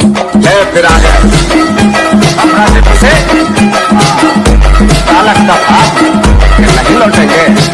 ले फिर आ गया अपना से पूछे काला का था नहीं लौटेंगे